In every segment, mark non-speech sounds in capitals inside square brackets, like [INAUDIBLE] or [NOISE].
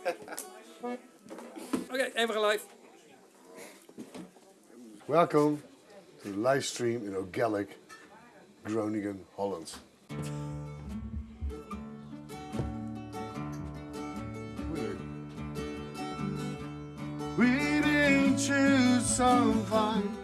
[LAUGHS] okay, even live. Welcome to the live stream in O'Ceallaigh, Groningen, Holland. We've been choose some fine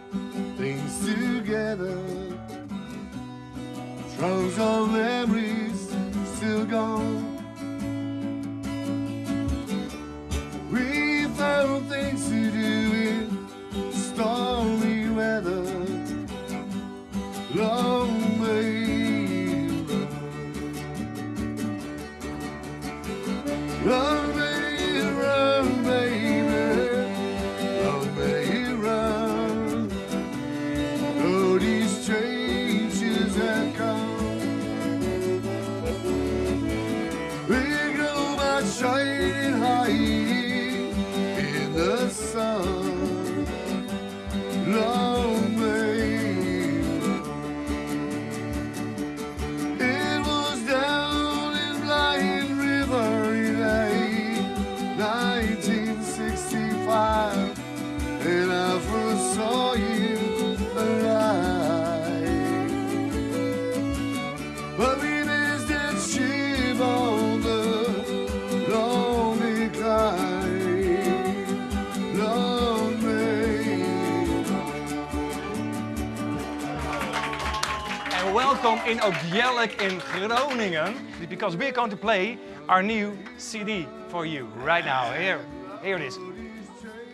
welcome in O'Ceallaigh in Groningen because we're going to play our new CD for you right now. Here, here it is.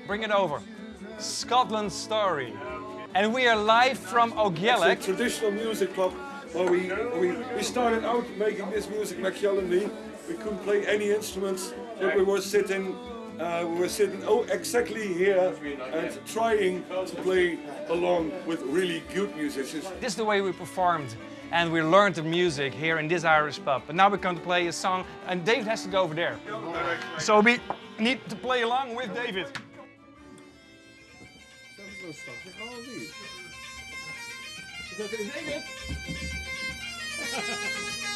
Bring it over. Scotland Story. And we are live from It's a traditional music club where we, we, we started out making this music, Michiel and me. We couldn't play any instruments, but we were sitting, uh, we were sitting oh, exactly here and trying to play along with really good musicians. This is the way we performed and we learned the music here in this Irish pub. But now we're going to play a song and David has to go over there. So we need to play along with David. David! [LAUGHS]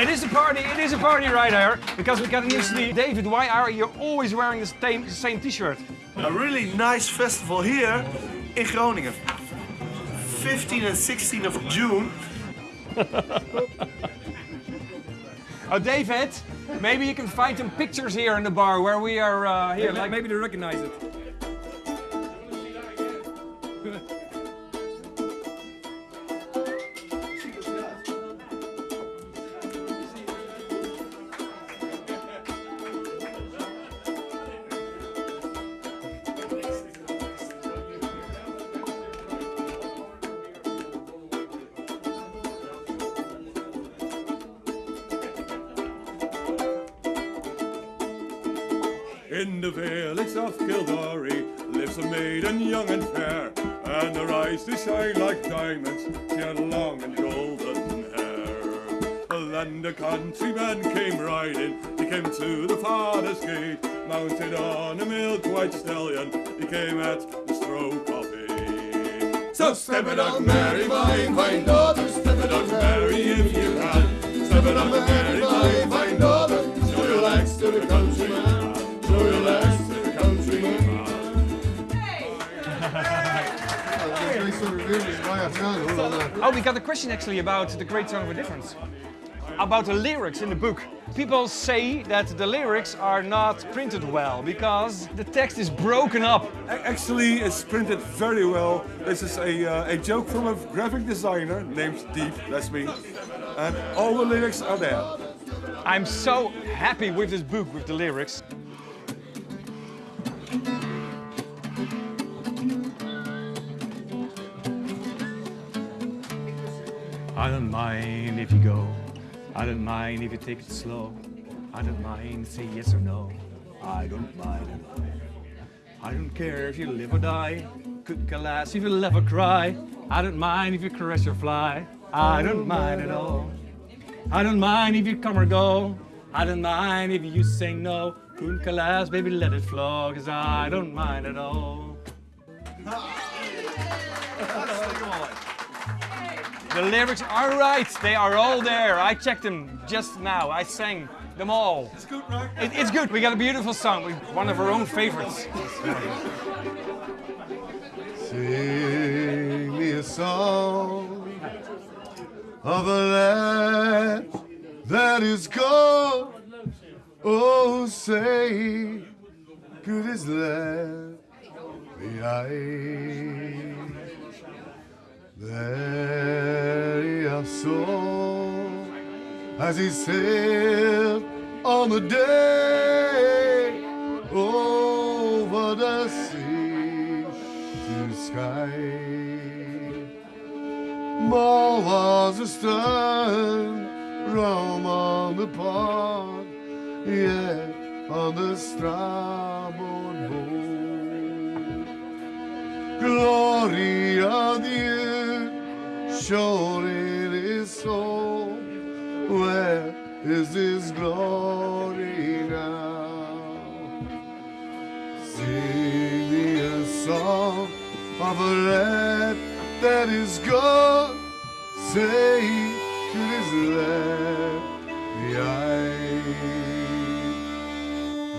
it is a party, it is a party right here, because we got a new CD. David, why are you always wearing the same, the same t-shirt? A really nice festival here in Groningen. 15 and 16 of June. [LAUGHS] Oh, David, maybe you can find some pictures here in the bar where we are uh, here. Like maybe they recognize it. Of Kildare lives a maiden young and fair, and her eyes they shine like diamonds. She had long and golden hair. Then the countryman came riding, he came to the father's gate, mounted on a milk-white stallion. He came at the stroke of eight. So step it up, Mary, my fine daughter, step it up, Mary, if you can. Step it up, Mary, my fine daughter, show your legs to the countryman. Oh, we got a question actually about the Great Song of a Difference. about the lyrics in the book. People say that the lyrics are not printed well because the text is broken up. Actually, it's printed very well. This is a, uh, a joke from a graphic designer named Deep, that's me. And all the lyrics are there. I'm so happy with this book, with the lyrics. I don't mind if you go. I don't mind if you take it slow. I don't mind say yes or no. I don't mind at all. I don't care if you live or die. Could care less if you laugh or cry. I don't mind if you caress or fly. I don't mind at all. I don't mind if you come or go. I don't mind if you say no. Couldn't care less, baby, let it flow. Cause I don't mind at all. The lyrics are right. They are all there. I checked them just now. I sang them all. It's good, right? It, it's good. We got a beautiful song. We- One of our own favorites. Sing me a song of a land that is gone. Oh, say, good is land be I? There he saw as he sailed on the day over the sea to Skye. Mull was astern, Rum on the port, yet on the starboard bow. Glory of you, Where is his glory now? Sing me a song of a land that is gone. Say to this land, the eye.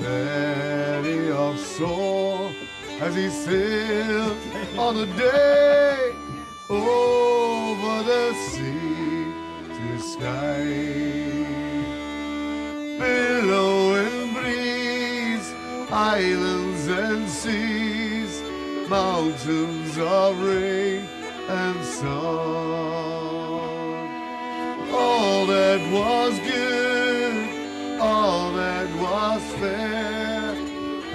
Many of saw as he sailed on a day over the sea to Skye. Billowing breeze, islands and seas, mountains of rain and sun. All that was good, all that was fair,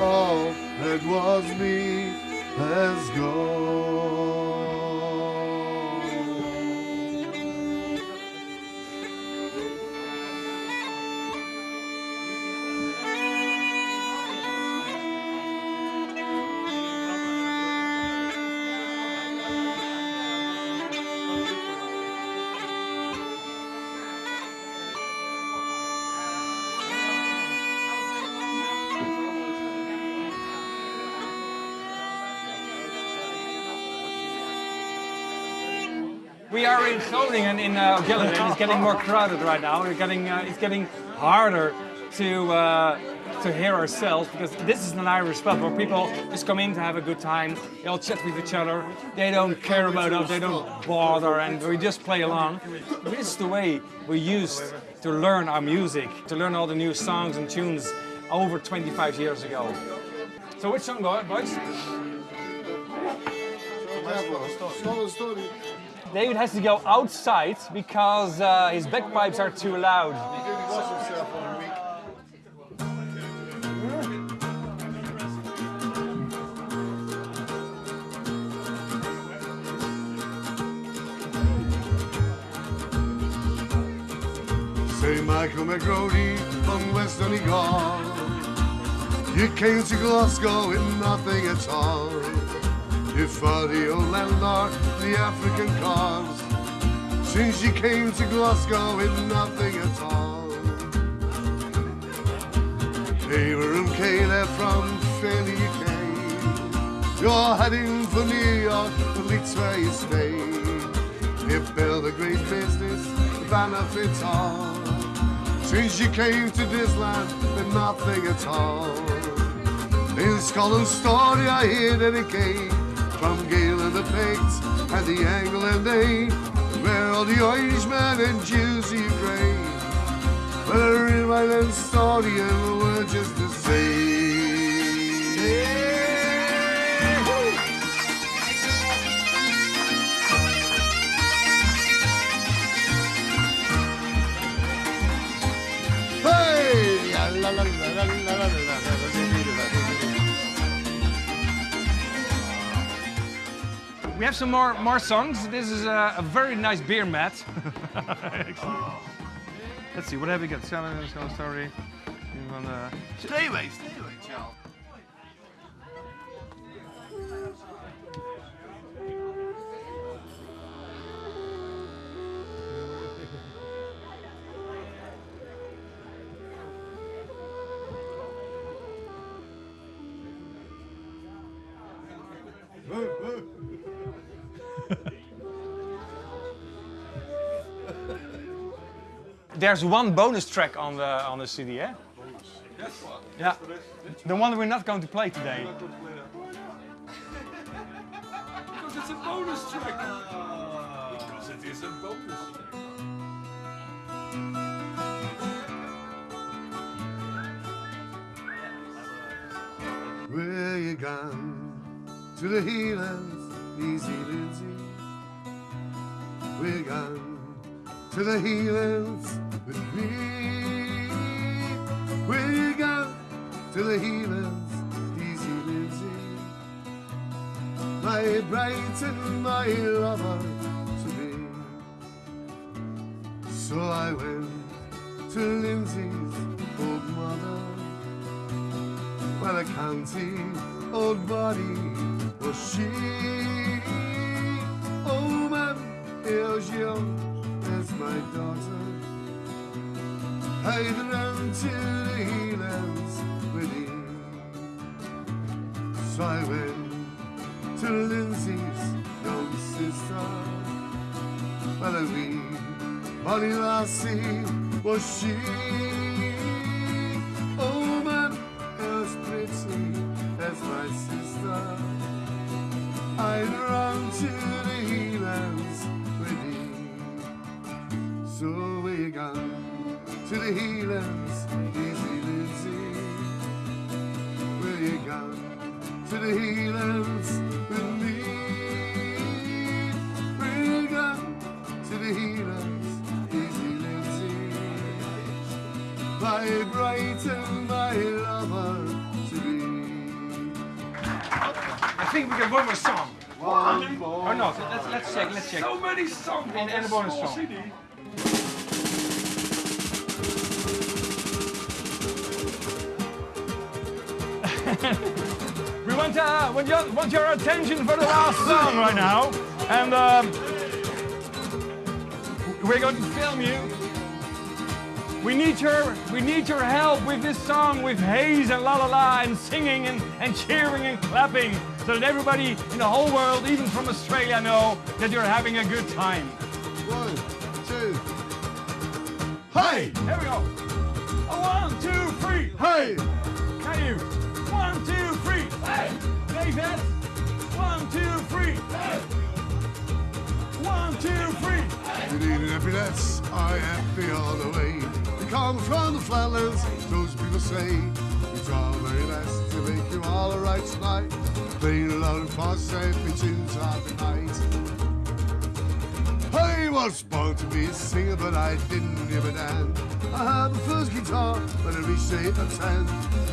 all that was me has gone. In Groningen in uh, Gillen, and it's getting more crowded right now. We're getting, uh, it's getting harder to uh, to hear ourselves because this is an Irish pub where people just come in to have a good time. They all chat with each other. They don't care about us. They don't bother, and we just play along. This is the way we used to learn our music, to learn all the new songs and tunes over 25 years ago. So which song, boys? Snelle story. David has to go outside because uh, his bagpipes are too loud. St. Michael McGrody from West Donegal. You came to Glasgow with nothing at all. You fought the old landlord, the African cause. Since you came to Glasgow with nothing at all. Taylor and Caleb from Philly came. You're heading for New York, the Leeds where you stay. You built a great business, benefits all. Since you came to this land with nothing at all. In Scotland's story I hear that it came from Gael and the Picts and the Angle and they, where all the Irishmen and Jews you grave. Well, I rewrite that story and the words just the same. We have some more more songs. This is a, a very nice beer mat. [LAUGHS] Let's see, what have we got? Soul Story. Stay away, stay away, Charles. There's one bonus track on the on the CD, eh? Yeah. The one we're not going to play today. Because it's a bonus track. Because it is a bonus track. Where you gone? To the healers, Leezie Lindsay. We're gone to the healers with me. Where you gone? To the healers, Leezie Lindsay. My bright and my lover to be. So I went to Lindsay's old mother. Well, a county old body was she. Oh, man, here's young as my daughter. I'd run to the healers with him. So I went to Lindsay's young sister. Well, a wee bonny lassie was she. To the healers with me? Where you gone to the healers, easy Lizzie? My bright and my lover to be. I think we got one more song. Or not? Let's let's check. Let's check. So many songs on And- and a bonus small song. CD. We [LAUGHS] want uh, want your, want your attention for the last song right now, and um, we're going to film you. We need your we need your help with this song with haze and la la la and singing and, and cheering and clapping so that everybody in the whole world, even from Australia, know that you're having a good time. One, two. Hey! Here we go. A one, two, three. Hey! Can you? One, two, three. Hey! David. One, two, three. Hey! One, two, three. Good evening, happiness. I am happy all the way. We come from the flatlands, those people say. We try our very best to make you all alright tonight. Playing alone for safe tunes of the night. I was born to be a singer, but I didn't give a damn. I had the first guitar when I reached eight or ten.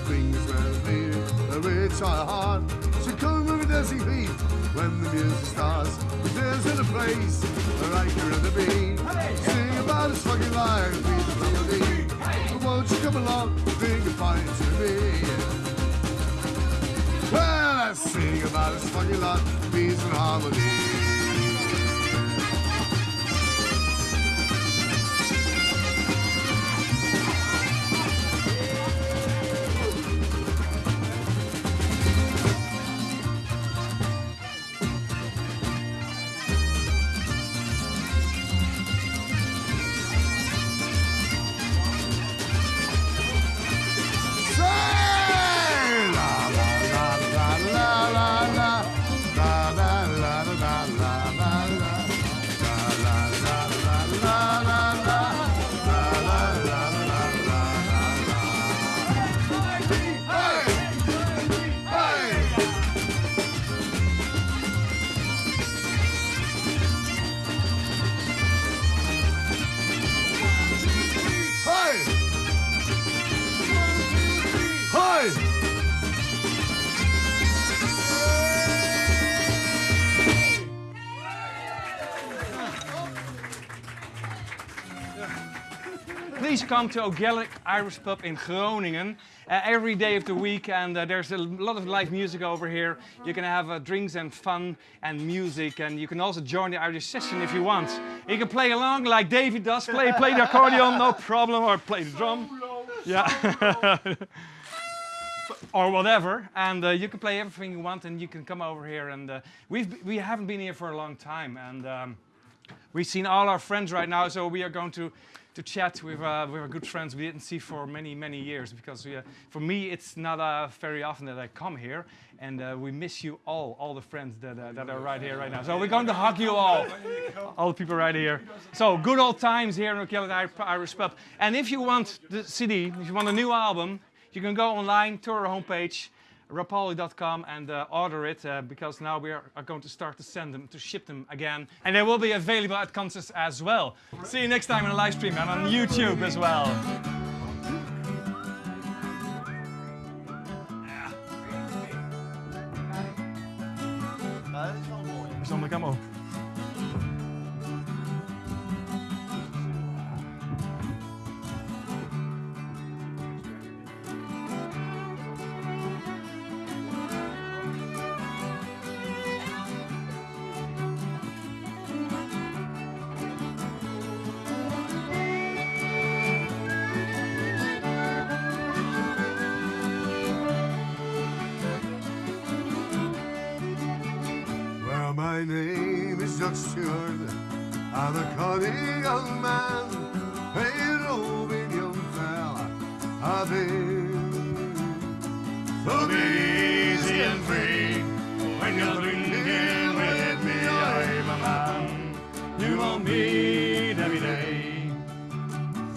Things were near, the rich are hard. So come with me dancing feet when the music starts. There's in a place where I can rather be. Sing about this fucking life, the melody. But won't you come along, bring a fight to me? Well, I sing about this fucking life, peace and harmony. Please come to O'Ceallaigh Irish Pub in Groningen uh, every day of the week, and uh, there's a lot of live music over here. You can have uh, drinks and fun and music, and you can also join the Irish session if you want. You can play along like David does, play play the accordion, no problem, or play the drum. Yeah. [LAUGHS] or whatever, and uh, you can play everything you want, and you can come over here. And uh, we've we haven't been here for a long time, and um, we've seen all our friends right now, so we are going to to chat with uh, with our good friends we didn't see for many many years. Because we, uh, for me, it's not uh, very often that I come here, and uh, we miss you all, all the friends that uh, that are right here right now. So we're going to hug you all, all the people right here. So good old times here in O'Ceallaigh Irish Pub. And if you want the CD, if you want a new album, you can go online to our homepage, rapalje.com, and uh, order it uh, because now we are, are, going to start to send them, to ship them again. And they will be available at concerts as well. See you next time in a live stream and on YouTube as well. Zonder camo. Well, my name is Judge Stewart. I'm a cunning young man, a roving young fella. I've been so easy and free. When you're drinking with me, I'm a man. You won't be